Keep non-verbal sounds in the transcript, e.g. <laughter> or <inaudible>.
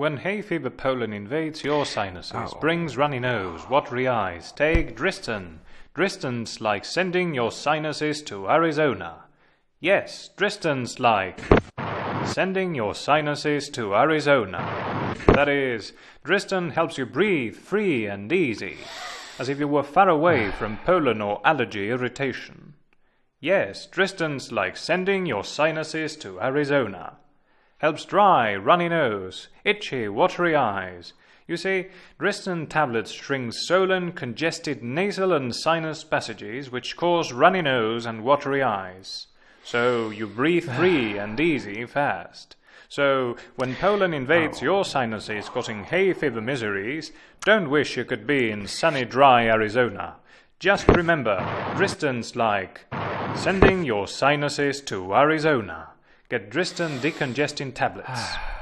When hay fever pollen invades your sinuses, oh. brings runny nose, watery eyes, take Dristan. Dristan's like sending your sinuses to Arizona. Yes, Dristan's like sending your sinuses to Arizona. That is, Dristan helps you breathe free and easy, as if you were far away from pollen or allergy irritation. Yes, Dristan's like sending your sinuses to Arizona. Helps dry, runny nose, itchy, watery eyes. You see, Dristan tablets shrink swollen, congested nasal and sinus passages which cause runny nose and watery eyes. So you breathe free <sighs> and easy fast. So when pollen invades oh. your sinuses causing hay fever miseries, don't wish you could be in sunny, dry Arizona. Just remember, Dristan's like sending your sinuses to Arizona. Get Dristan decongesting tablets. Ah.